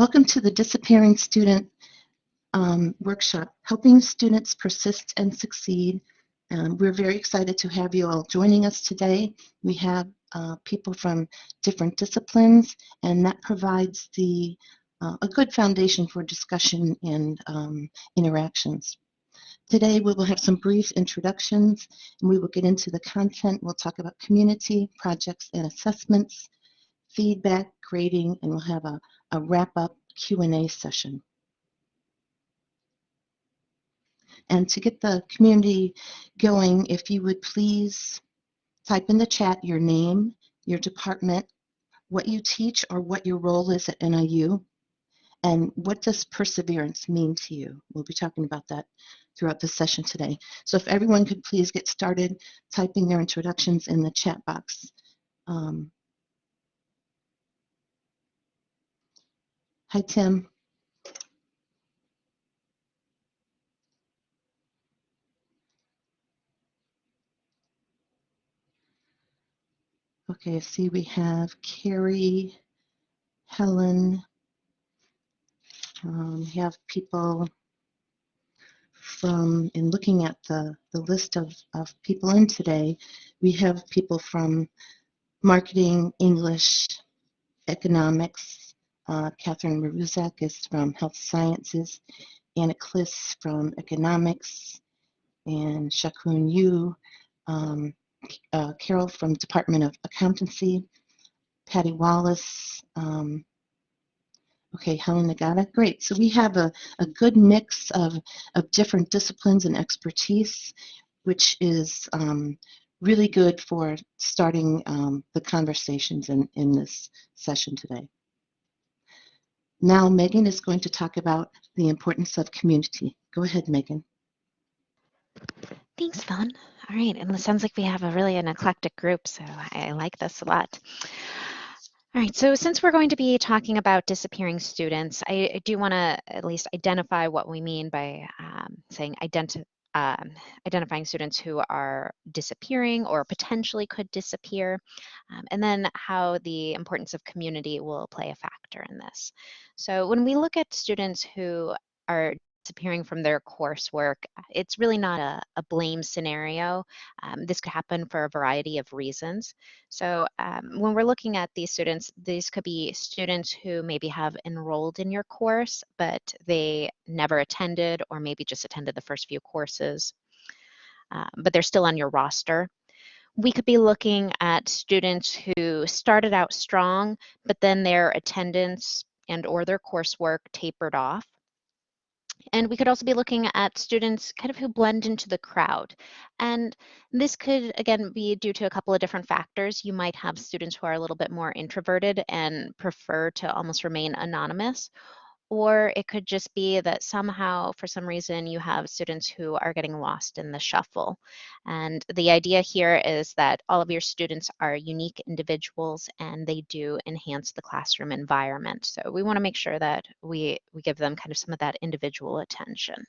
Welcome to the Disappearing Student um, Workshop, Helping Students Persist and Succeed. Um, we're very excited to have you all joining us today. We have uh, people from different disciplines, and that provides the uh, a good foundation for discussion and um, interactions. Today we will have some brief introductions and we will get into the content. We'll talk about community, projects and assessments, feedback, grading, and we'll have a, a wrap-up Q&A session. And to get the community going, if you would please type in the chat your name, your department, what you teach or what your role is at NIU, and what does perseverance mean to you? We'll be talking about that throughout the session today. So if everyone could please get started typing their introductions in the chat box. Um, hi, Tim. Okay, I see we have Carrie, Helen, um, we have people from, in looking at the, the list of, of people in today, we have people from marketing, English, economics. Uh, Catherine Maruzak is from health sciences, Anna Kliss from economics, and Shakun Yu, um, uh, Carol from Department of Accountancy, Patty Wallace, um, Okay, Helen Nagata, great. So we have a, a good mix of, of different disciplines and expertise, which is um, really good for starting um, the conversations in, in this session today. Now Megan is going to talk about the importance of community. Go ahead, Megan. Thanks, Fawn. All right, and it sounds like we have a really an eclectic group, so I like this a lot. All right, so since we're going to be talking about disappearing students, I, I do want to at least identify what we mean by um, saying identi um, identifying students who are disappearing or potentially could disappear, um, and then how the importance of community will play a factor in this. So when we look at students who are disappearing from their coursework, it's really not a, a blame scenario. Um, this could happen for a variety of reasons. So um, when we're looking at these students, these could be students who maybe have enrolled in your course, but they never attended or maybe just attended the first few courses, uh, but they're still on your roster we could be looking at students who started out strong, but then their attendance and or their coursework tapered off. And we could also be looking at students kind of who blend into the crowd. And this could, again, be due to a couple of different factors. You might have students who are a little bit more introverted and prefer to almost remain anonymous, or it could just be that somehow, for some reason, you have students who are getting lost in the shuffle. And the idea here is that all of your students are unique individuals and they do enhance the classroom environment. So we want to make sure that we, we give them kind of some of that individual attention.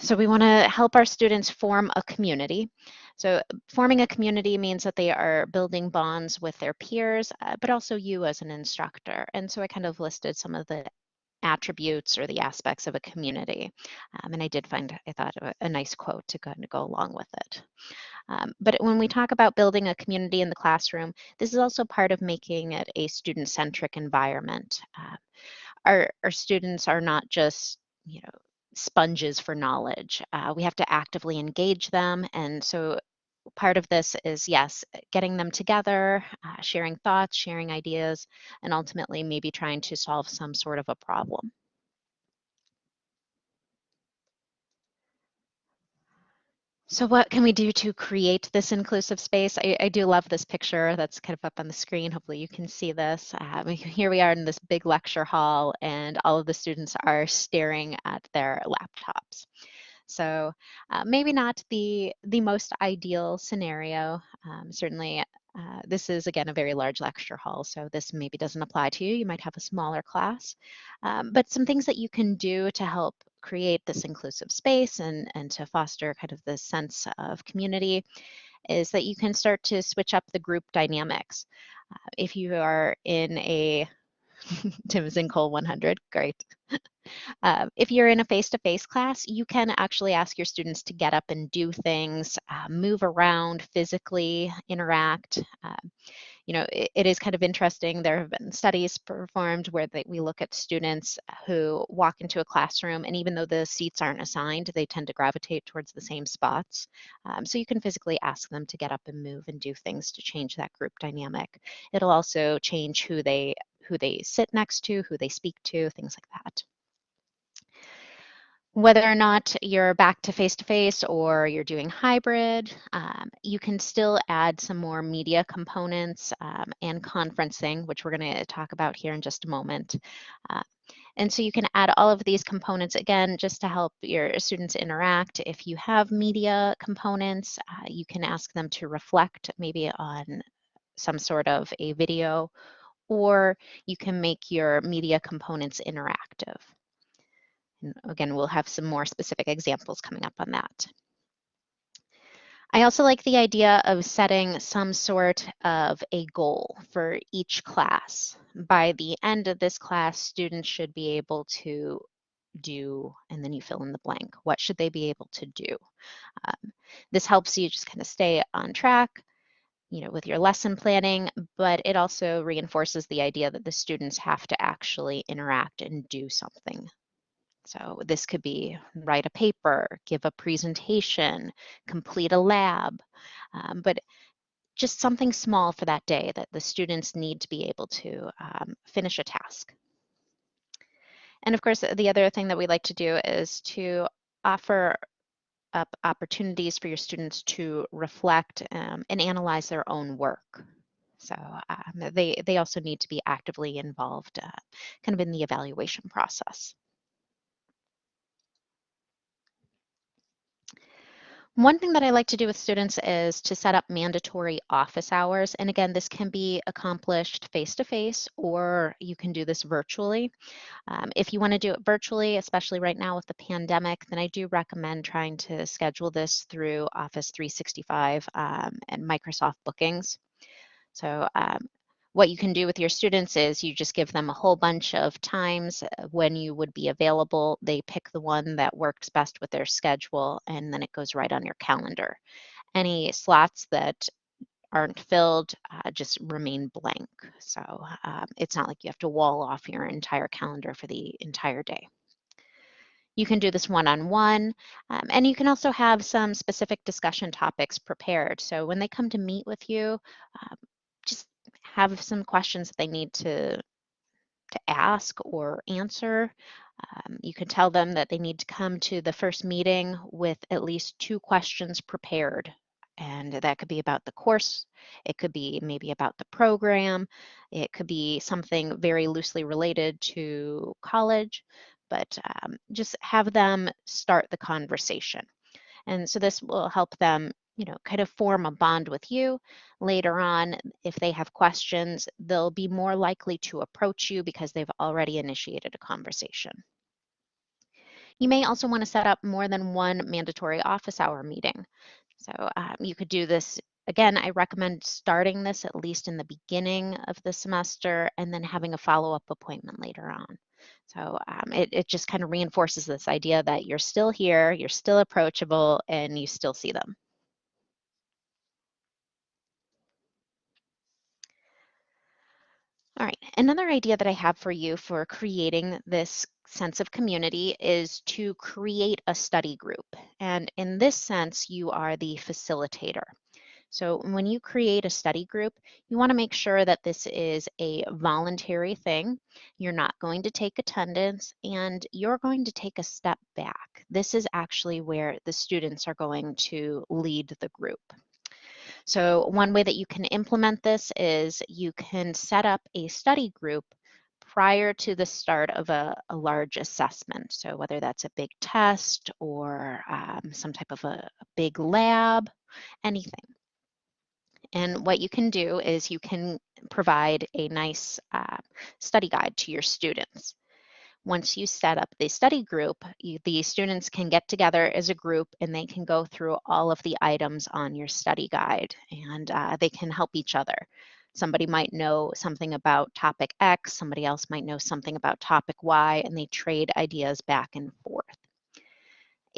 So we want to help our students form a community. So forming a community means that they are building bonds with their peers, uh, but also you as an instructor. And so I kind of listed some of the attributes or the aspects of a community. Um, and I did find, I thought, a, a nice quote to kind of go along with it. Um, but when we talk about building a community in the classroom, this is also part of making it a student-centric environment. Uh, our, our students are not just, you know, sponges for knowledge. Uh, we have to actively engage them. And so part of this is, yes, getting them together, uh, sharing thoughts, sharing ideas, and ultimately maybe trying to solve some sort of a problem. So what can we do to create this inclusive space? I, I, do love this picture that's kind of up on the screen. Hopefully you can see this. Um, here we are in this big lecture hall and all of the students are staring at their laptops. So uh, maybe not the, the most ideal scenario. Um, certainly uh, this is, again, a very large lecture hall, so this maybe doesn't apply to you. You might have a smaller class. Um, but some things that you can do to help create this inclusive space and, and to foster kind of this sense of community is that you can start to switch up the group dynamics. Uh, if you are in a Timson Cole 100, great. Um, if you're in a face-to-face class, you can actually ask your students to get up and do things, uh, move around physically, interact. Um, you know, it, it is kind of interesting. There have been studies performed where they, we look at students who walk into a classroom, and even though the seats aren't assigned, they tend to gravitate towards the same spots. Um, so you can physically ask them to get up and move and do things to change that group dynamic. It'll also change who they who they sit next to, who they speak to, things like that whether or not you're back to face-to-face or you're doing hybrid, um, you can still add some more media components um, and conferencing, which we're going to talk about here in just a moment. Uh, and so you can add all of these components again just to help your students interact. If you have media components, uh, you can ask them to reflect maybe on some sort of a video, or you can make your media components interactive. And again, we'll have some more specific examples coming up on that. I also like the idea of setting some sort of a goal for each class. By the end of this class, students should be able to do, and then you fill in the blank. What should they be able to do? Um, this helps you just kind of stay on track, you know, with your lesson planning, but it also reinforces the idea that the students have to actually interact and do something so this could be write a paper, give a presentation, complete a lab, um, but just something small for that day that the students need to be able to um, finish a task. And of course, the other thing that we like to do is to offer up opportunities for your students to reflect um, and analyze their own work. So um, they, they also need to be actively involved uh, kind of in the evaluation process. One thing that I like to do with students is to set up mandatory office hours. And again, this can be accomplished face-to-face or you can do this virtually. Um, if you want to do it virtually, especially right now with the pandemic, then I do recommend trying to schedule this through Office 365 um, and Microsoft Bookings. So um, what you can do with your students is you just give them a whole bunch of times uh, when you would be available. They pick the one that works best with their schedule, and then it goes right on your calendar. Any slots that aren't filled uh, just remain blank. So um, it's not like you have to wall off your entire calendar for the entire day. You can do this one-on-one, um, and you can also have some specific discussion topics prepared. So when they come to meet with you, um, have some questions that they need to, to ask or answer. Um, you can tell them that they need to come to the first meeting with at least two questions prepared. And that could be about the course, it could be maybe about the program, it could be something very loosely related to college, but um, just have them start the conversation. And so this will help them you know, kind of form a bond with you. Later on, if they have questions, they'll be more likely to approach you because they've already initiated a conversation. You may also want to set up more than one mandatory office hour meeting. So um, you could do this, again, I recommend starting this at least in the beginning of the semester and then having a follow-up appointment later on. So um, it, it just kind of reinforces this idea that you're still here, you're still approachable, and you still see them. All right, another idea that I have for you for creating this sense of community is to create a study group. And in this sense, you are the facilitator. So when you create a study group, you want to make sure that this is a voluntary thing. You're not going to take attendance and you're going to take a step back. This is actually where the students are going to lead the group. So one way that you can implement this is you can set up a study group prior to the start of a, a large assessment. So whether that's a big test or um, some type of a, a big lab, anything. And what you can do is you can provide a nice uh, study guide to your students once you set up the study group, you, the students can get together as a group and they can go through all of the items on your study guide and uh, they can help each other. Somebody might know something about topic X, somebody else might know something about topic Y, and they trade ideas back and forth.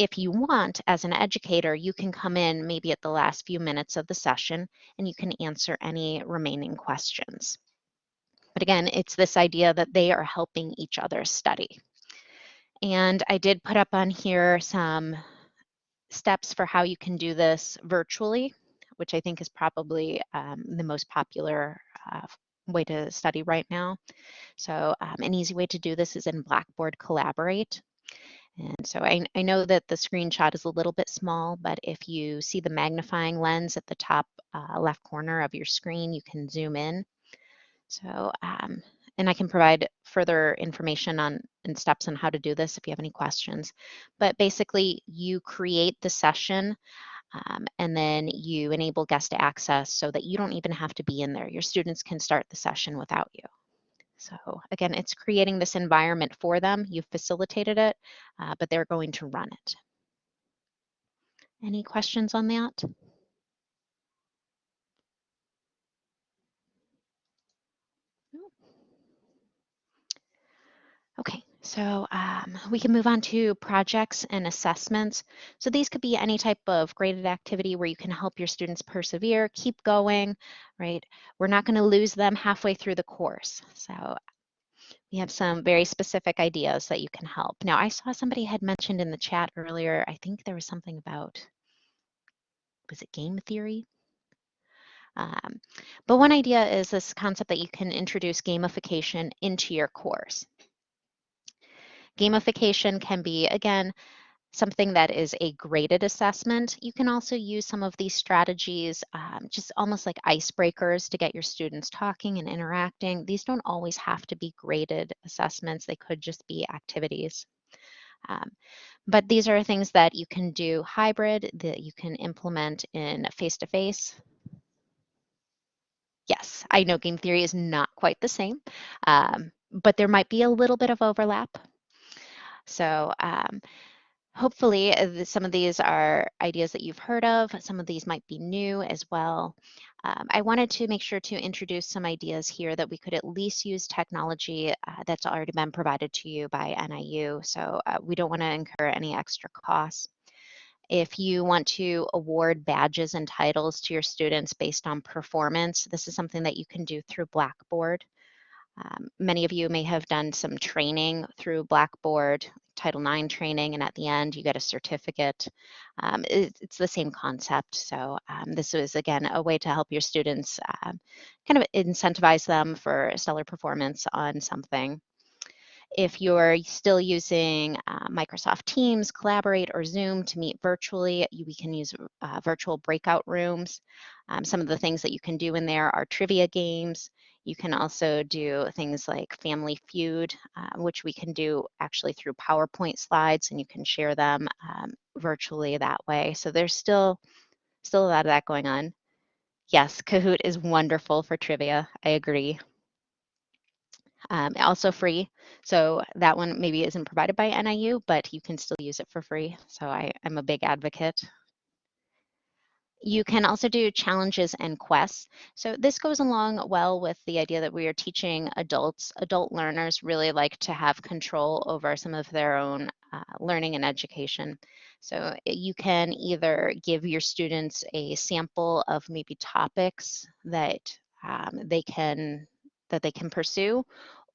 If you want, as an educator, you can come in maybe at the last few minutes of the session and you can answer any remaining questions. But again, it's this idea that they are helping each other study. And I did put up on here some steps for how you can do this virtually, which I think is probably um, the most popular uh, way to study right now. So um, an easy way to do this is in Blackboard Collaborate. And so I, I, know that the screenshot is a little bit small, but if you see the magnifying lens at the top uh, left corner of your screen, you can zoom in. So, um, and I can provide further information on and steps on how to do this if you have any questions. But basically, you create the session um, and then you enable guest access so that you don't even have to be in there. Your students can start the session without you. So again, it's creating this environment for them. You've facilitated it, uh, but they're going to run it. Any questions on that? Okay, so um, we can move on to projects and assessments. So these could be any type of graded activity where you can help your students persevere, keep going, right? We're not gonna lose them halfway through the course. So we have some very specific ideas that you can help. Now I saw somebody had mentioned in the chat earlier, I think there was something about, was it game theory? Um, but one idea is this concept that you can introduce gamification into your course. Gamification can be, again, something that is a graded assessment. You can also use some of these strategies, um, just almost like icebreakers to get your students talking and interacting. These don't always have to be graded assessments. They could just be activities. Um, but these are things that you can do hybrid, that you can implement in face-to-face. -face. Yes, I know game theory is not quite the same, um, but there might be a little bit of overlap. So um, hopefully uh, some of these are ideas that you've heard of. Some of these might be new as well. Um, I wanted to make sure to introduce some ideas here that we could at least use technology uh, that's already been provided to you by NIU. So uh, we don't want to incur any extra costs. If you want to award badges and titles to your students based on performance, this is something that you can do through Blackboard. Um, many of you may have done some training through Blackboard, Title IX training, and at the end you get a certificate. Um, it, it's the same concept. So um, this is, again, a way to help your students uh, kind of incentivize them for stellar performance on something. If you're still using uh, Microsoft Teams, Collaborate, or Zoom to meet virtually, you, we can use uh, virtual breakout rooms. Um, some of the things that you can do in there are trivia games. You can also do things like Family Feud, uh, which we can do actually through PowerPoint slides, and you can share them um, virtually that way. So there's still still a lot of that going on. Yes, Kahoot is wonderful for trivia. I agree. Um, also free. So that one maybe isn't provided by NIU, but you can still use it for free. So I, I'm a big advocate you can also do challenges and quests. So this goes along well with the idea that we are teaching adults. Adult learners really like to have control over some of their own uh, learning and education. So you can either give your students a sample of maybe topics that um, they can that they can pursue,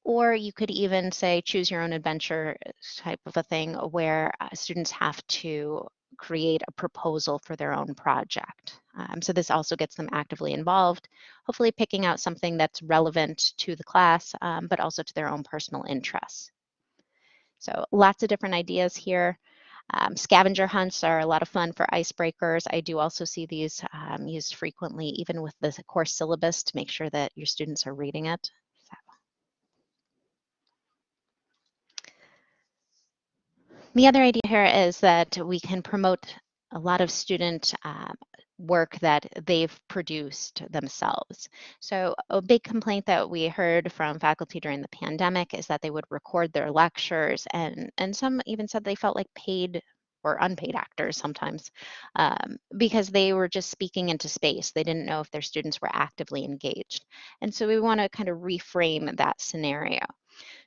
or you could even say choose your own adventure type of a thing where uh, students have to create a proposal for their own project. Um, so this also gets them actively involved, hopefully picking out something that's relevant to the class, um, but also to their own personal interests. So lots of different ideas here. Um, scavenger hunts are a lot of fun for icebreakers. I do also see these um, used frequently, even with the course syllabus to make sure that your students are reading it. The other idea here is that we can promote a lot of student uh, work that they've produced themselves. So a big complaint that we heard from faculty during the pandemic is that they would record their lectures and, and some even said they felt like paid or unpaid actors sometimes um, because they were just speaking into space. They didn't know if their students were actively engaged. And so we want to kind of reframe that scenario.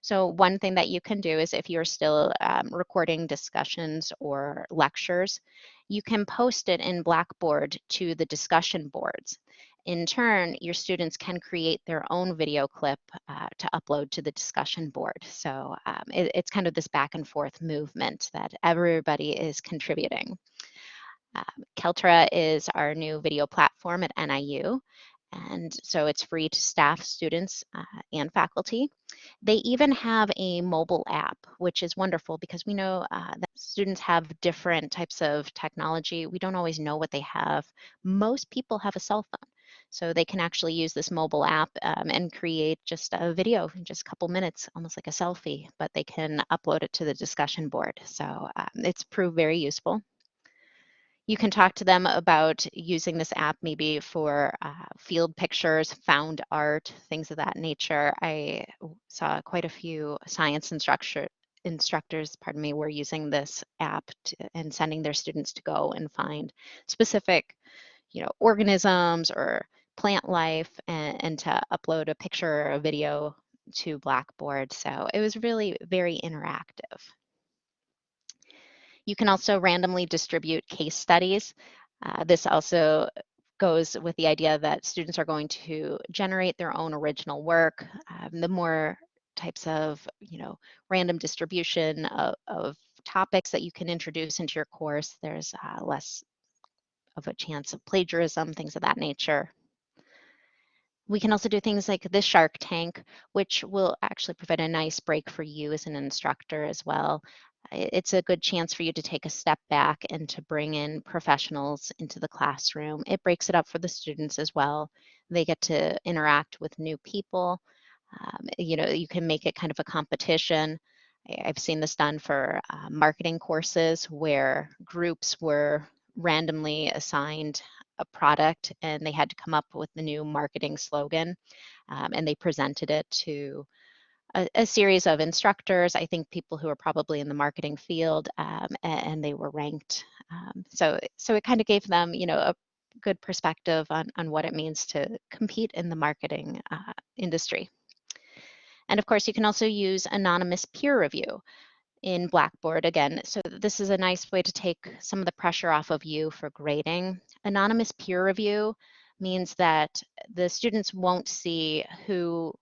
So one thing that you can do is if you're still um, recording discussions or lectures, you can post it in Blackboard to the discussion boards. In turn, your students can create their own video clip uh, to upload to the discussion board. So um, it, it's kind of this back and forth movement that everybody is contributing. Um, Kaltura is our new video platform at NIU. And so it's free to staff, students, uh, and faculty. They even have a mobile app, which is wonderful because we know uh, that students have different types of technology. We don't always know what they have. Most people have a cell phone. So they can actually use this mobile app um, and create just a video in just a couple minutes, almost like a selfie, but they can upload it to the discussion board. So um, it's proved very useful. You can talk to them about using this app maybe for uh, field pictures, found art, things of that nature. I saw quite a few science instructor, instructors, pardon me, were using this app to, and sending their students to go and find specific, you know, organisms or plant life and, and to upload a picture or a video to Blackboard. So it was really very interactive. You can also randomly distribute case studies. Uh, this also goes with the idea that students are going to generate their own original work. Um, the more types of, you know, random distribution of, of, topics that you can introduce into your course, there's uh, less of a chance of plagiarism, things of that nature. We can also do things like the Shark Tank, which will actually provide a nice break for you as an instructor as well it's a good chance for you to take a step back and to bring in professionals into the classroom. It breaks it up for the students as well. They get to interact with new people. Um, you know, you can make it kind of a competition. I've seen this done for uh, marketing courses where groups were randomly assigned a product and they had to come up with the new marketing slogan um, and they presented it to a, a, series of instructors, I think people who are probably in the marketing field, um, and, and, they were ranked. Um, so, so it kind of gave them, you know, a good perspective on, on what it means to compete in the marketing uh, industry. And of course, you can also use anonymous peer review in Blackboard again. So this is a nice way to take some of the pressure off of you for grading. Anonymous peer review means that the students won't see who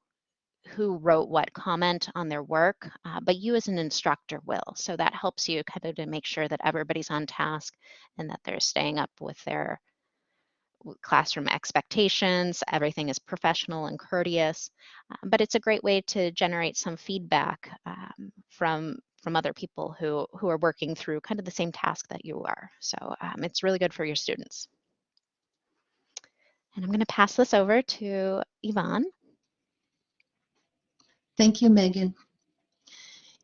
who wrote what comment on their work, uh, but you as an instructor will. So that helps you kind of to make sure that everybody's on task and that they're staying up with their classroom expectations, everything is professional and courteous. Uh, but it's a great way to generate some feedback um, from from other people who, who are working through kind of the same task that you are. So um, it's really good for your students. And I'm going to pass this over to Yvonne. Thank you, Megan.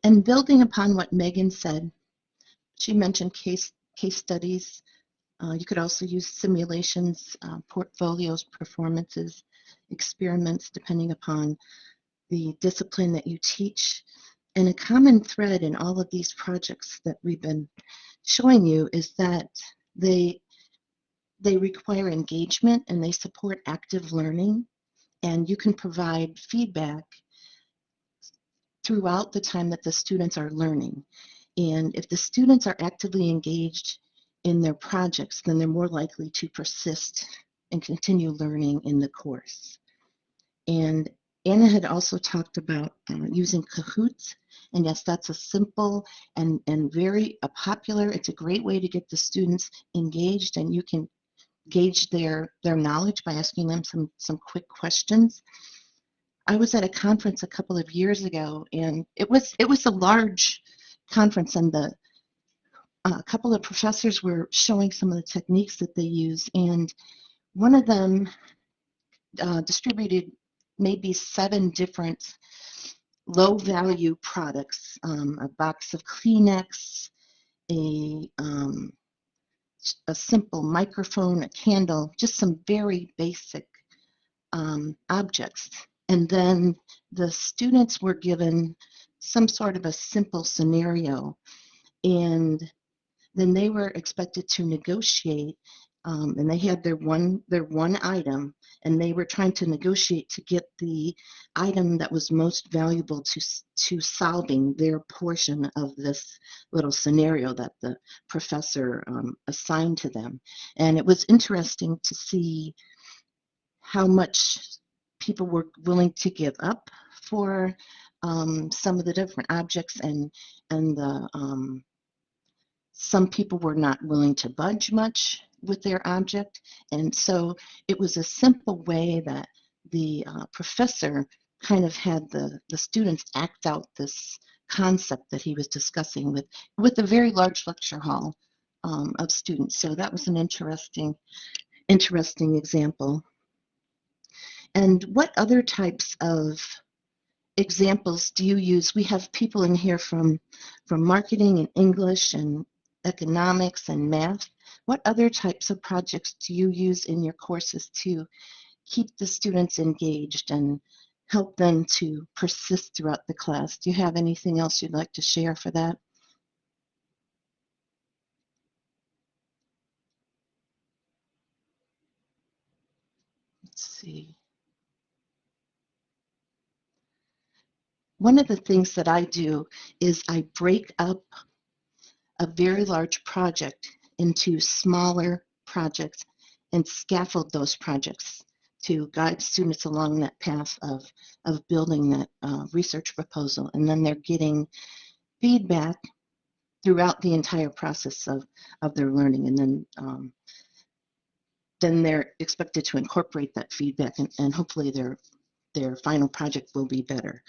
And building upon what Megan said, she mentioned case, case studies. Uh, you could also use simulations, uh, portfolios, performances, experiments, depending upon the discipline that you teach. And a common thread in all of these projects that we've been showing you is that they they require engagement and they support active learning and you can provide feedback throughout the time that the students are learning. And if the students are actively engaged in their projects, then they're more likely to persist and continue learning in the course. And Anna had also talked about uh, using Kahoots. And yes, that's a simple and, and very uh, popular, it's a great way to get the students engaged and you can gauge their, their knowledge by asking them some, some quick questions. I was at a conference a couple of years ago, and it was it was a large conference, and the uh, a couple of professors were showing some of the techniques that they use, and one of them uh, distributed maybe seven different low value products, um, a box of Kleenex, a um, a simple microphone, a candle, just some very basic um, objects and then the students were given some sort of a simple scenario. And then they were expected to negotiate, um, and they had their one their one item, and they were trying to negotiate to get the item that was most valuable to to solving their portion of this little scenario that the professor um, assigned to them. And it was interesting to see how much people were willing to give up for um, some of the different objects and and the um, some people were not willing to budge much with their object. And so it was a simple way that the uh, professor kind of had the the students act out this concept that he was discussing with with a very large lecture hall um, of students. So that was an interesting interesting example. And what other types of examples do you use? We have people in here from, from marketing and English and economics and math. What other types of projects do you use in your courses to keep the students engaged and help them to persist throughout the class? Do you have anything else you'd like to share for that? Let's see. One of the things that I do is I break up a very large project into smaller projects and scaffold those projects to guide students along that path of, of building that uh, research proposal. And then they're getting feedback throughout the entire process of, of their learning. And then, um, then they're expected to incorporate that feedback and, and hopefully their, their final project will be better.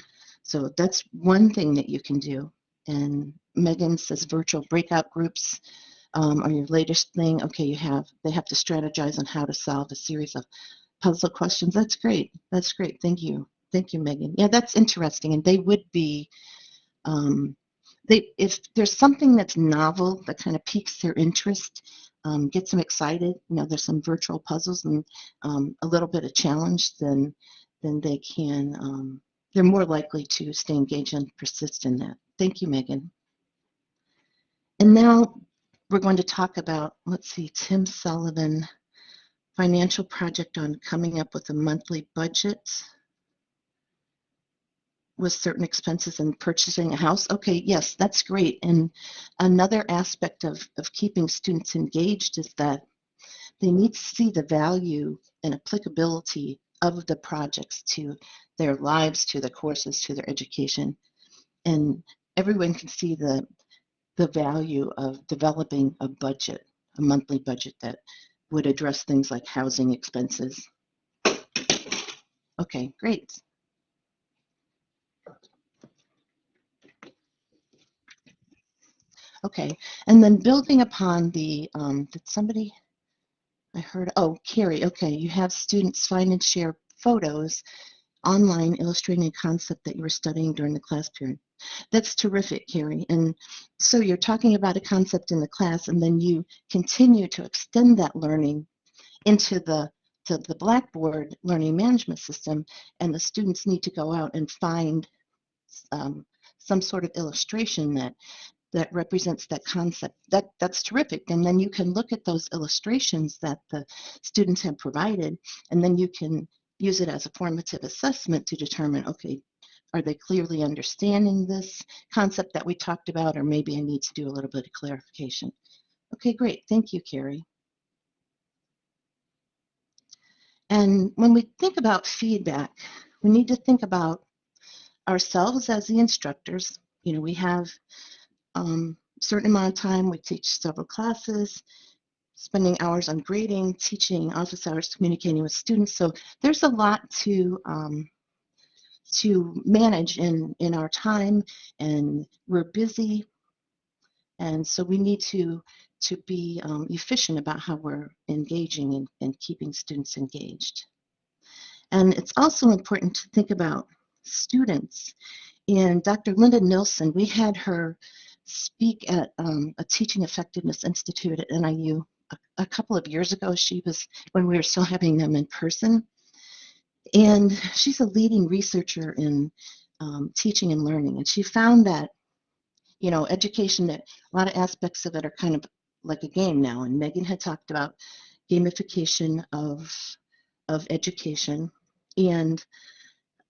So that's one thing that you can do. And Megan says virtual breakout groups um, are your latest thing. Okay, you have, they have to strategize on how to solve a series of puzzle questions. That's great. That's great. Thank you. Thank you, Megan. Yeah, that's interesting. And they would be, um, they if there's something that's novel that kind of piques their interest, um, gets them excited, you know, there's some virtual puzzles and um, a little bit of challenge, then then they can, um, they're more likely to stay engaged and persist in that. Thank you, Megan. And now we're going to talk about, let's see, Tim Sullivan, financial project on coming up with a monthly budget with certain expenses and purchasing a house. Okay, yes, that's great. And another aspect of, of keeping students engaged is that they need to see the value and applicability of the projects to their lives, to the courses, to their education. And everyone can see the, the value of developing a budget, a monthly budget that would address things like housing expenses. Okay, great. Okay, and then building upon the, um, did somebody, I heard, oh, Carrie, okay, you have students find and share photos online illustrating a concept that you were studying during the class period. That's terrific, Carrie. And so you're talking about a concept in the class and then you continue to extend that learning into the to the Blackboard learning management system and the students need to go out and find um, some sort of illustration that that represents that concept. That that's terrific. And then you can look at those illustrations that the students have provided, and then you can use it as a formative assessment to determine, okay, are they clearly understanding this concept that we talked about, or maybe I need to do a little bit of clarification. Okay, great. Thank you, Carrie. And when we think about feedback, we need to think about ourselves as the instructors. You know, we have um, certain amount of time. We teach several classes, spending hours on grading, teaching, office hours, communicating with students. So there's a lot to um, to manage in in our time, and we're busy, and so we need to to be um, efficient about how we're engaging and, and keeping students engaged. And it's also important to think about students. And Dr. Linda Nilson, we had her speak at um, a Teaching Effectiveness Institute at NIU a, a, couple of years ago. She was when we were still having them in person. And she's a leading researcher in um, teaching and learning. And she found that, you know, education, that a lot of aspects of it are kind of like a game now. And Megan had talked about gamification of of education, and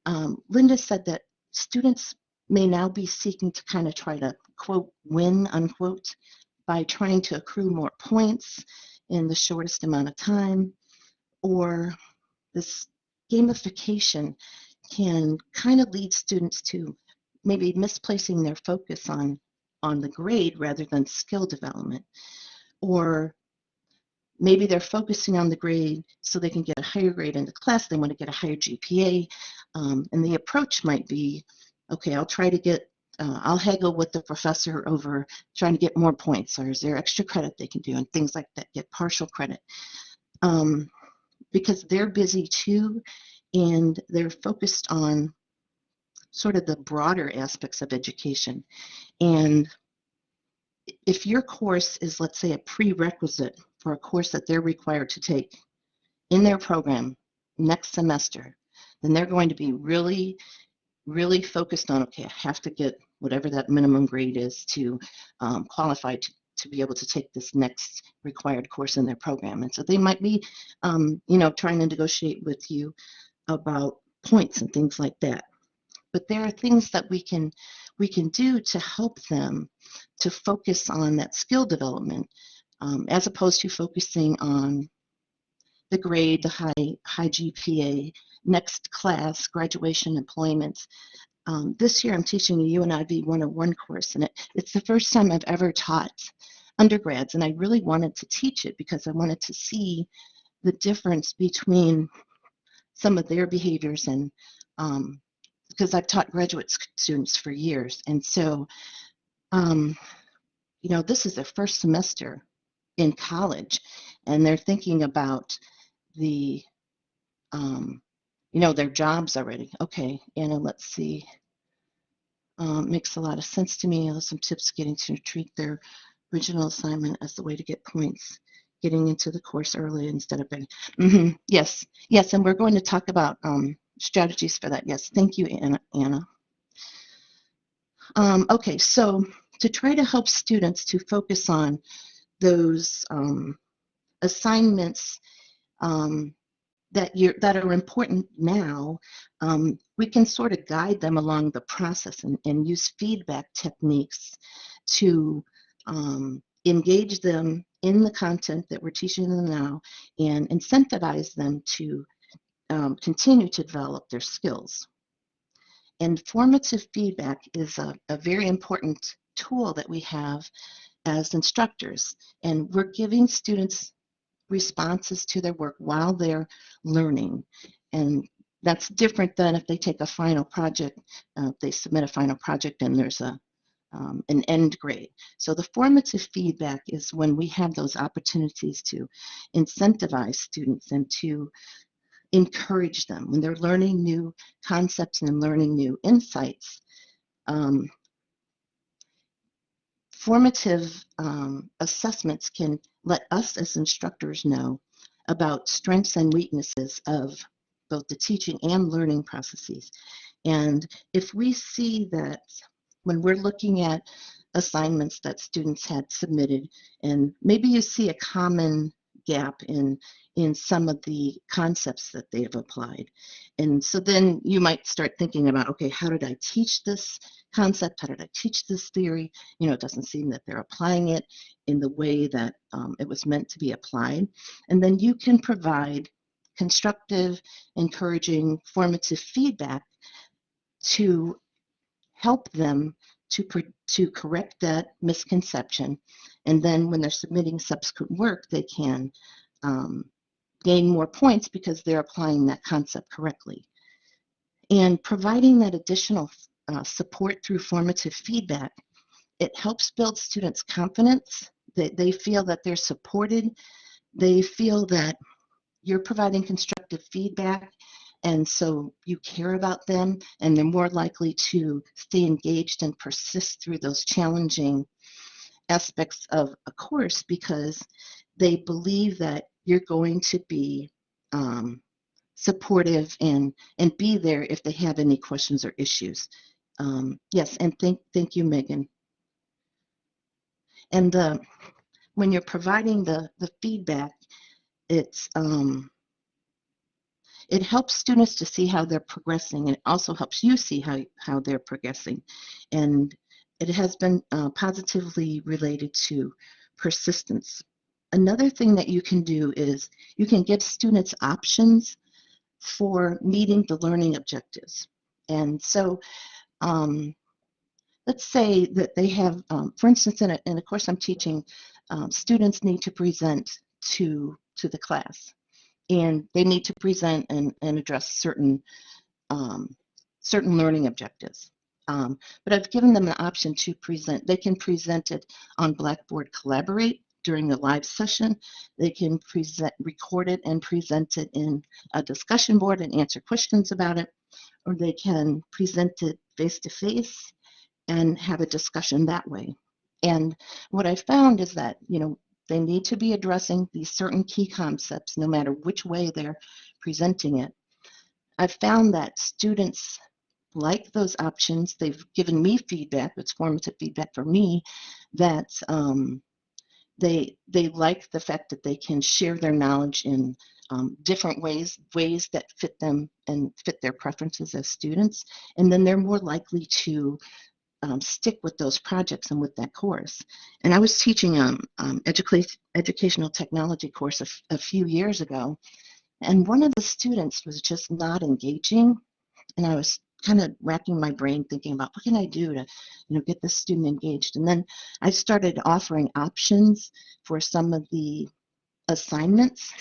um, Linda said that students may now be seeking to kind of try to quote win unquote by trying to accrue more points in the shortest amount of time, or this gamification can kind of lead students to maybe misplacing their focus on on the grade rather than skill development or maybe they're focusing on the grade so they can get a higher grade in the class they want to get a higher gpa um, and the approach might be okay i'll try to get uh, i'll haggle with the professor over trying to get more points or is there extra credit they can do and things like that get partial credit um, because they're busy too and they're focused on sort of the broader aspects of education. And if your course is, let's say, a prerequisite for a course that they're required to take in their program next semester, then they're going to be really, really focused on, okay, I have to get whatever that minimum grade is to um, qualify to, to be able to take this next required course in their program. And so they might be, um, you know, trying to negotiate with you about points and things like that but there are things that we can we can do to help them to focus on that skill development um, as opposed to focusing on the grade, the high high GPA, next class, graduation, employment. Um, this year I'm teaching a UNIV 101 course, and it, it's the first time I've ever taught undergrads, and I really wanted to teach it because I wanted to see the difference between some of their behaviors and um, because I've taught graduate students for years. And so, um, you know, this is their first semester in college, and they're thinking about the, um, you know, their jobs already. Okay, Anna, let's see. Um, makes a lot of sense to me. Some tips getting to treat their original assignment as the way to get points getting into the course early instead of being, mm -hmm, yes yes and we're going to talk about um, strategies for that. Yes, thank you, Anna. Anna. Um, okay, so to try to help students to focus on those um, assignments um, that you that are important now, um, we can sort of guide them along the process and, and use feedback techniques to um, engage them in the content that we're teaching them now and incentivize them to um, continue to develop their skills. And formative feedback is a, a very important tool that we have as instructors. And we're giving students responses to their work while they're learning. And that's different than if they take a final project, uh, they submit a final project and there's a um, an end grade. So the formative feedback is when we have those opportunities to incentivize students and to encourage them when they're learning new concepts and learning new insights. Um, formative um, assessments can let us as instructors know about strengths and weaknesses of both the teaching and learning processes. And if we see that when we're looking at assignments that students had submitted, and maybe you see a common gap in in some of the concepts that they have applied. And so then you might start thinking about, okay, how did I teach this concept? How did I teach this theory? You know, it doesn't seem that they're applying it in the way that um, it was meant to be applied. And then you can provide constructive, encouraging, formative feedback to help them to, to correct that misconception. And then when they're submitting subsequent work, they can um, gain more points because they're applying that concept correctly. And providing that additional uh, support through formative feedback, it helps build students' confidence, that they feel that they're supported, they feel that you're providing constructive feedback and so you care about them and they're more likely to stay engaged and persist through those challenging aspects of a course because they believe that you're going to be um, supportive and and be there if they have any questions or issues. Um, yes, and thank thank you, Megan. And when you're providing the, the feedback, it's, um, it helps students to see how they're progressing and it also helps you see how, how they're progressing. And it has been uh, positively related to persistence. Another thing that you can do is you can give students options for meeting the learning objectives. And so um, let's say that they have, um, for instance, in a, in a course I'm teaching, um, students need to present to, to the class and they need to present and, and address certain, um, certain learning objectives. Um, but I've given them an option to present. They can present it on Blackboard Collaborate during the live session. They can present, record it and present it in a discussion board and answer questions about it, or they can present it face to face and have a discussion that way. And what I found is that, you know, they need to be addressing these certain key concepts no matter which way they're presenting it. I've found that students like those options. They've given me feedback, it's formative feedback for me, that um, they, they like the fact that they can share their knowledge in um, different ways, ways that fit them and fit their preferences as students. And then they're more likely to um, stick with those projects and with that course. And I was teaching um, um education, educational technology course a, a few years ago, and one of the students was just not engaging. And I was kind of racking my brain thinking about what can I do to, you know, get this student engaged. And then I started offering options for some of the assignments,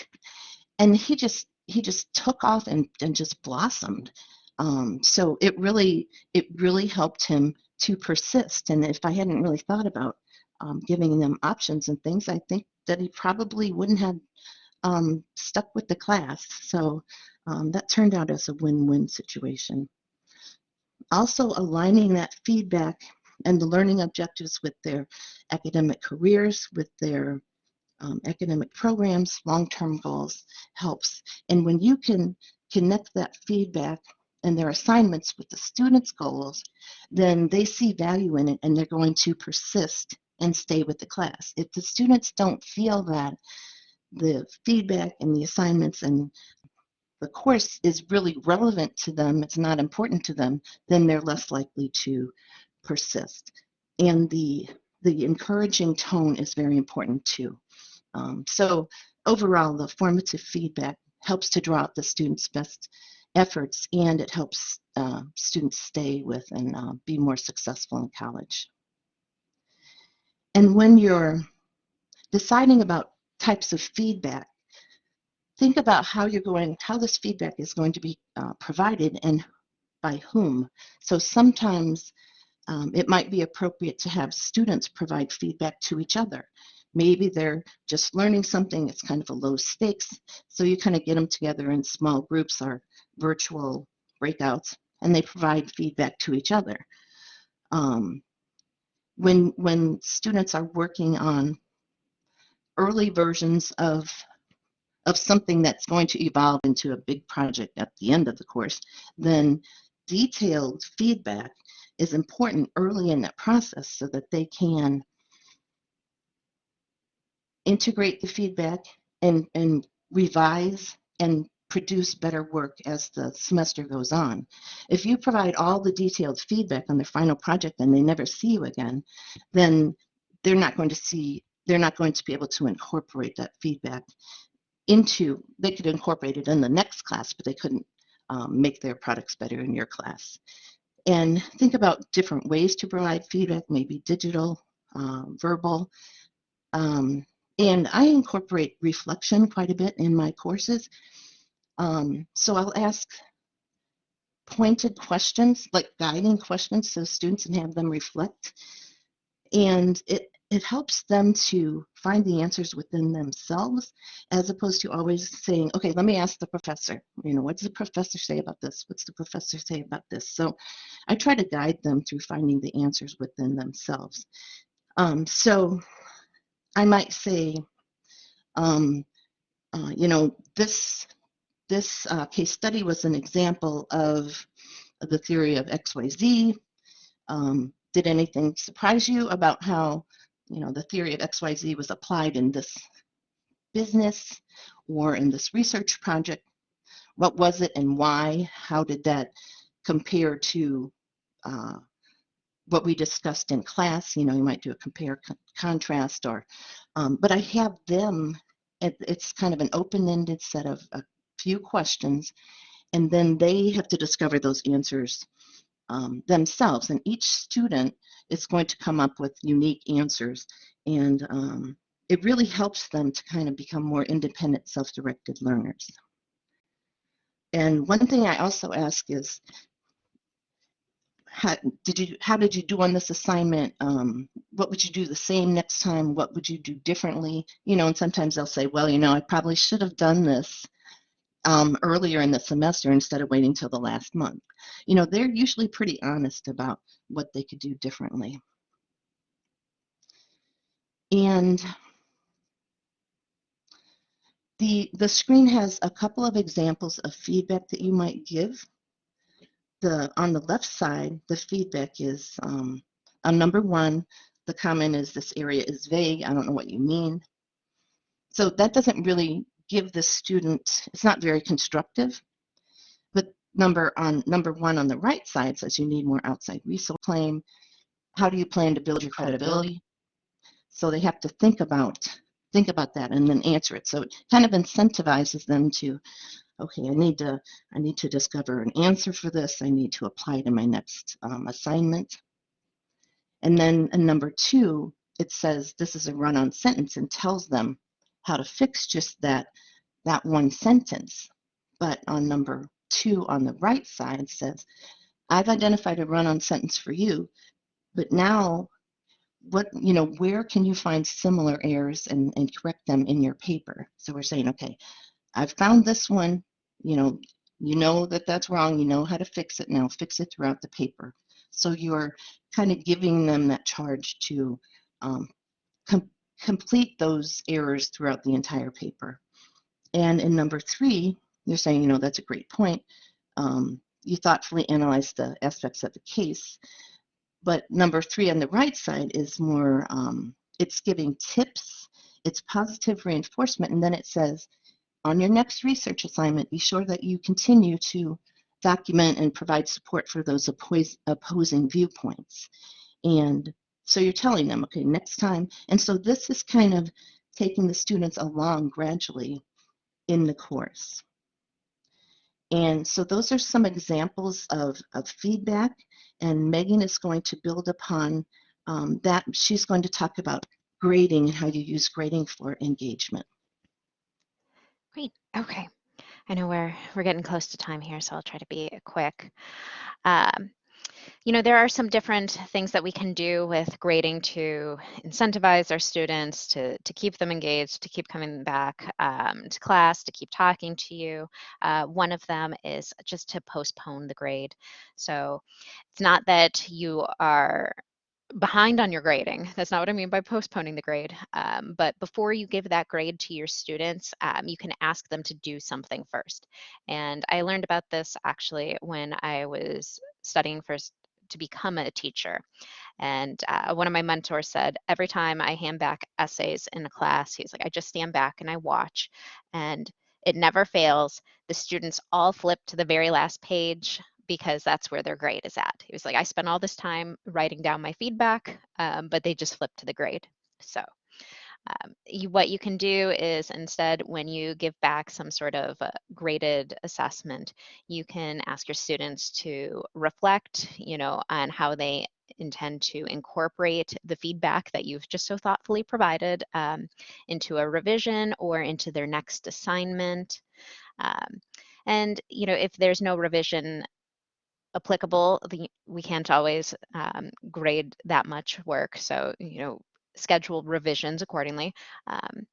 and he just he just took off and, and just blossomed. Um, so it really it really helped him to persist. And if I hadn't really thought about um, giving them options and things, I think that he probably wouldn't have um, stuck with the class. So um, that turned out as a win-win situation. Also aligning that feedback and the learning objectives with their academic careers, with their um, academic programs, long-term goals helps. And when you can connect that feedback and their assignments with the students' goals, then they see value in it and they're going to persist and stay with the class. If the students don't feel that the feedback and the assignments and the course is really relevant to them, it's not important to them, then they're less likely to persist. And the, the encouraging tone is very important too. Um, so overall, the formative feedback helps to draw out the student's best efforts and it helps uh, students stay with and uh, be more successful in college. And when you're deciding about types of feedback, think about how you're going, how this feedback is going to be uh, provided and by whom. So sometimes um, it might be appropriate to have students provide feedback to each other. Maybe they're just learning something, it's kind of a low stakes, so you kind of get them together in small groups or virtual breakouts, and they provide feedback to each other. Um, when, when students are working on early versions of, of something that's going to evolve into a big project at the end of the course, then detailed feedback is important early in that process so that they can integrate the feedback and, and revise and produce better work as the semester goes on. If you provide all the detailed feedback on their final project and they never see you again, then they're not going to see, they're not going to be able to incorporate that feedback into, they could incorporate it in the next class, but they couldn't um, make their products better in your class. And think about different ways to provide feedback, maybe digital, uh, verbal, um, and I incorporate reflection quite a bit in my courses. Um, so I'll ask pointed questions, like guiding questions so students can have them reflect. And it, it helps them to find the answers within themselves as opposed to always saying, okay, let me ask the professor. You know, what does the professor say about this? What's the professor say about this? So I try to guide them through finding the answers within themselves. Um, so I might say, um, uh, you know, this this uh, case study was an example of the theory of XYZ. Um, did anything surprise you about how you know, the theory of XYZ was applied in this business or in this research project. What was it and why? How did that compare to uh, what we discussed in class? You know, you might do a compare con- contrast or, um, but I have them, it, it's kind of an open-ended set of a few questions, and then they have to discover those answers um, themselves. And each student is going to come up with unique answers. And um, it really helps them to kind of become more independent, self-directed learners. And one thing I also ask is, how did you how did you do on this assignment? Um, what would you do the same next time? What would you do differently? You know, and sometimes they'll say, well, you know, I probably should have done this um, earlier in the semester instead of waiting till the last month. You know, they're usually pretty honest about what they could do differently. And the, the screen has a couple of examples of feedback that you might give. The, on the left side, the feedback is um, on number one, the comment is this area is vague. I don't know what you mean. So that doesn't really give the student, it's not very constructive. But number on number one on the right side says you need more outside resource claim. How do you plan to build your credibility? So they have to think about think about that and then answer it. So it kind of incentivizes them to, okay, I need to I need to discover an answer for this. I need to apply to my next um, assignment. And then number two, it says this is a run-on sentence and tells them how to fix just that that one sentence. But on number two on the right side says, I've identified a run-on sentence for you, but now what you know where can you find similar errors and, and correct them in your paper so we're saying okay i've found this one you know you know that that's wrong you know how to fix it now fix it throughout the paper so you're kind of giving them that charge to um, complete those errors throughout the entire paper. And in number three you're saying you know that's a great point. Um, you thoughtfully analyze the aspects of the case. But number three on the right side is more, um, it's giving tips, it's positive reinforcement, and then it says, on your next research assignment, be sure that you continue to document and provide support for those opposing viewpoints. And so you're telling them, okay, next time. And so this is kind of taking the students along gradually in the course. And so those are some examples of, of feedback, and Megan is going to build upon um, that. She's going to talk about grading and how you use grading for engagement. Great. Okay. I know we're we're getting close to time here, so I'll try to be quick. Um, you know, there are some different things that we can do with grading to incentivize our students to, to keep them engaged, to keep coming back um, to class, to keep talking to you. Uh, one of them is just to postpone the grade. So it's not that you are behind on your grading. That's not what I mean by postponing the grade. Um, but before you give that grade to your students, um, you can ask them to do something first. And I learned about this actually when I was studying first to become a teacher. And uh, one of my mentors said, every time I hand back essays in a class, he's like, I just stand back and I watch. And it never fails. The students all flip to the very last page because that's where their grade is at. He was like, I spent all this time writing down my feedback, um, but they just flipped to the grade. So um, you, what you can do is instead, when you give back some sort of uh, graded assessment, you can ask your students to reflect, you know, on how they intend to incorporate the feedback that you've just so thoughtfully provided um, into a revision or into their next assignment. Um, and you know, if there's no revision applicable, the, we can't always um, grade that much work. So, you know, schedule revisions accordingly. Um,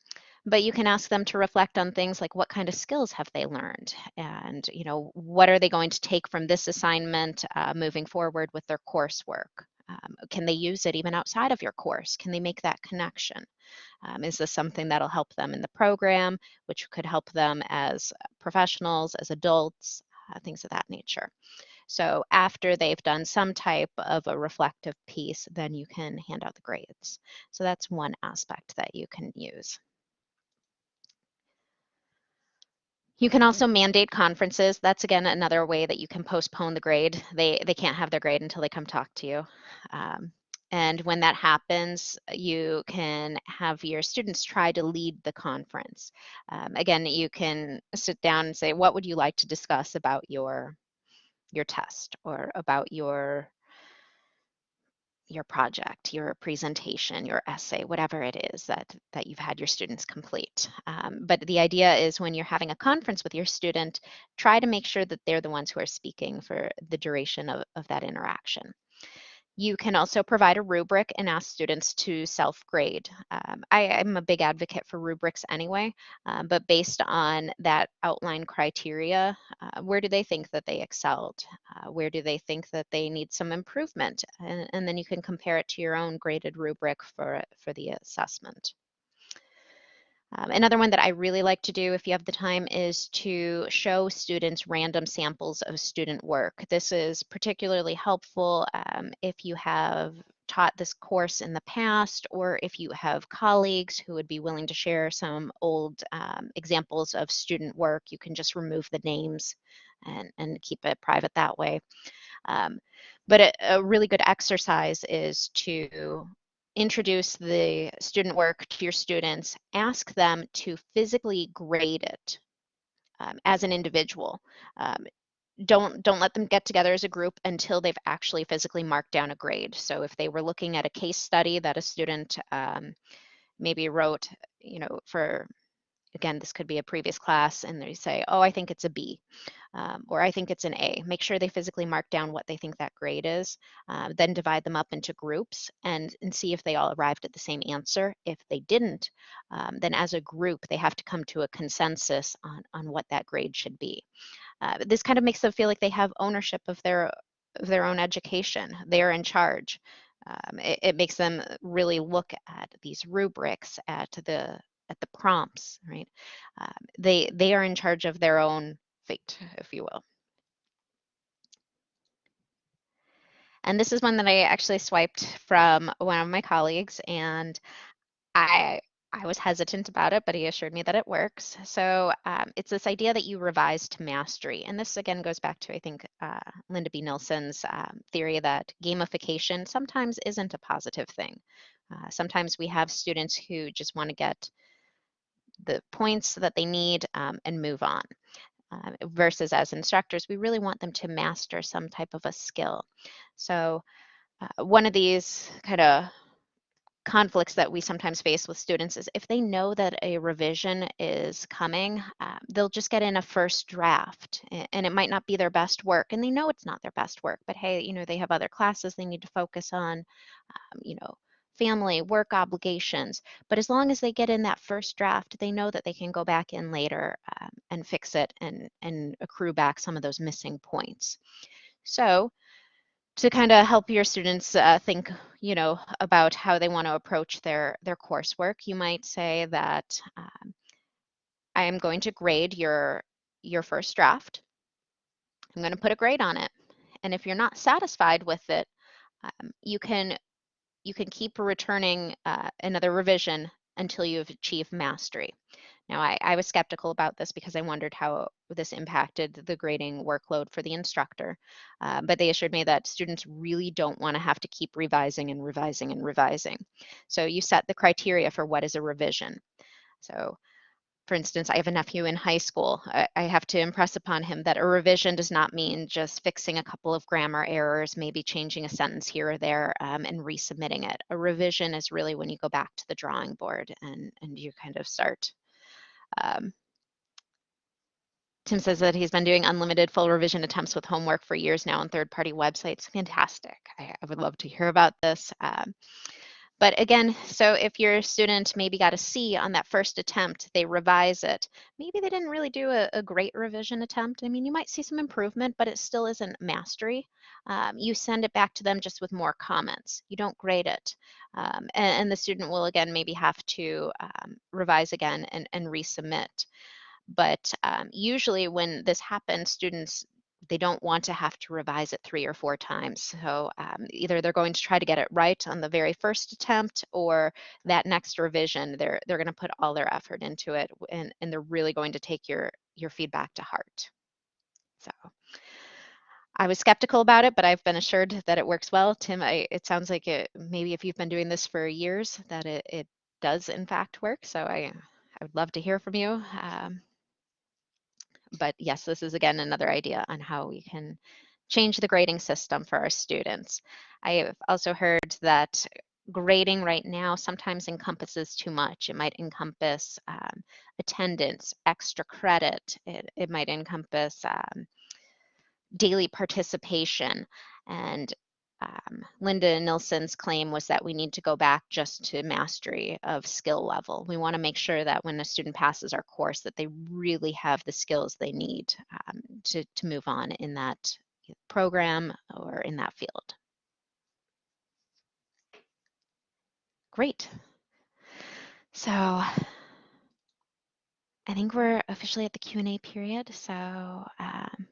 but you can ask them to reflect on things like what kind of skills have they learned and you know what are they going to take from this assignment uh, moving forward with their coursework um, can they use it even outside of your course can they make that connection um, is this something that'll help them in the program which could help them as professionals as adults uh, things of that nature So after they've done some type of a reflective piece, then you can hand out the grades. So that's one aspect that you can use. You can also mandate conferences. That's again another way that you can postpone the grade. They they can't have their grade until they come talk to you. Um, and when that happens, you can have your students try to lead the conference. Um, again, you can sit down and say, what would you like to discuss about your your test or about your your project, your presentation, your essay, whatever it is that, that you've had your students complete. Um, but the idea is when you're having a conference with your student, try to make sure that they're the ones who are speaking for the duration of, of that interaction. You can also provide a rubric and ask students to self-grade. Um, I, am a big advocate for rubrics anyway, um, but based on that outline criteria, uh, where do they think that they excelled? Uh, where do they think that they need some improvement? And, and then you can compare it to your own graded rubric for, for the assessment. Um, another one that I really like to do if you have the time is to show students random samples of student work. This is particularly helpful um, if you have taught this course in the past or if you have colleagues who would be willing to share some old um, examples of student work, you can just remove the names and, and keep it private that way. Um, but a, a, really good exercise is to introduce the student work to your students, ask them to physically grade it um, as an individual. Um, don't don't let them get together as a group until they've actually physically marked down a grade. So if they were looking at a case study that a student um, maybe wrote, you know, for again, this could be a previous class, and they say, oh, I think it's a B, um, or I think it's an A. Make sure they physically mark down what they think that grade is, uh, then divide them up into groups and, and see if they all arrived at the same answer. If they didn't, um, then as a group, they have to come to a consensus on, on what that grade should be. Uh, this kind of makes them feel like they have ownership of their, of their own education. They're in charge. Um, it, it, makes them really look at these rubrics, at the at the prompts, right? Um, they they are in charge of their own fate, if you will. And this is one that I actually swiped from one of my colleagues, and I I was hesitant about it, but he assured me that it works. So um, it's this idea that you revise to mastery. And this again goes back to, I think, uh, Linda B. Nilson's um, theory that gamification sometimes isn't a positive thing. Uh, sometimes we have students who just want to get the points that they need um, and move on. Uh, versus as instructors, we really want them to master some type of a skill. So uh, one of these kind of conflicts that we sometimes face with students is if they know that a revision is coming, uh, they'll just get in a first draft and it might not be their best work and they know it's not their best work, but hey, you know, they have other classes they need to focus on, um, you know, family, work obligations. But as long as they get in that first draft, they know that they can go back in later um, and fix it and, and accrue back some of those missing points. So to kind of help your students uh, think, you know, about how they want to approach their, their coursework, you might say that um, I am going to grade your, your first draft. I'm going to put a grade on it. And if you're not satisfied with it, um, you can you can keep returning uh, another revision until you've achieved mastery. Now, I, I, was skeptical about this because I wondered how this impacted the grading workload for the instructor, uh, but they assured me that students really don't want to have to keep revising and revising and revising. So you set the criteria for what is a revision. So for instance, I have a nephew in high school. I, I, have to impress upon him that a revision does not mean just fixing a couple of grammar errors, maybe changing a sentence here or there um, and resubmitting it. A revision is really when you go back to the drawing board and, and you kind of start. Um, Tim says that he's been doing unlimited full revision attempts with homework for years now on third-party websites. Fantastic. I, I, would love to hear about this. Um, but again, so if your student maybe got a C on that first attempt, they revise it. Maybe they didn't really do a, a great revision attempt. I mean, you might see some improvement, but it still isn't mastery. Um, you send it back to them just with more comments. You don't grade it. Um, and, and, the student will again maybe have to um, revise again and, and resubmit. But um, usually when this happens, students they don't want to have to revise it three or four times. So um, either they're going to try to get it right on the very first attempt or that next revision, they're, they're going to put all their effort into it and, and they're really going to take your, your feedback to heart. So I was skeptical about it, but I've been assured that it works well. Tim, I, it sounds like it, maybe if you've been doing this for years, that it, it does in fact work. So I, I would love to hear from you. Um, but yes, this is again another idea on how we can change the grading system for our students. I have also heard that grading right now sometimes encompasses too much. It might encompass um, attendance, extra credit. It, it might encompass um, daily participation. And um, Linda Nilson's claim was that we need to go back just to mastery of skill level. We want to make sure that when a student passes our course that they really have the skills they need um, to, to move on in that program or in that field. Great. So I think we're officially at the Q&A period. So um,